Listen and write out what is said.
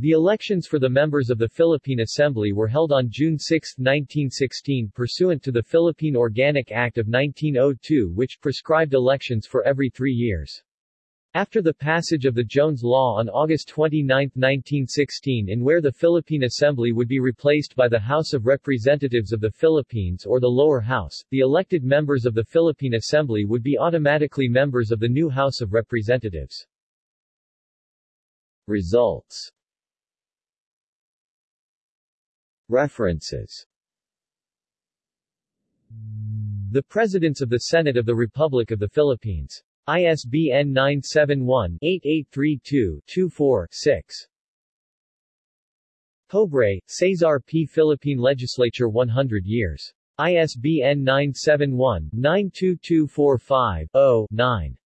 The elections for the members of the Philippine Assembly were held on June 6, 1916 pursuant to the Philippine Organic Act of 1902 which prescribed elections for every three years. After the passage of the Jones Law on August 29, 1916 in where the Philippine Assembly would be replaced by the House of Representatives of the Philippines or the lower house, the elected members of the Philippine Assembly would be automatically members of the new House of Representatives. Results References The Presidents of the Senate of the Republic of the Philippines. ISBN 971-8832-24-6. Pobre, Cesar P. Philippine Legislature 100 years. ISBN 971-92245-0-9.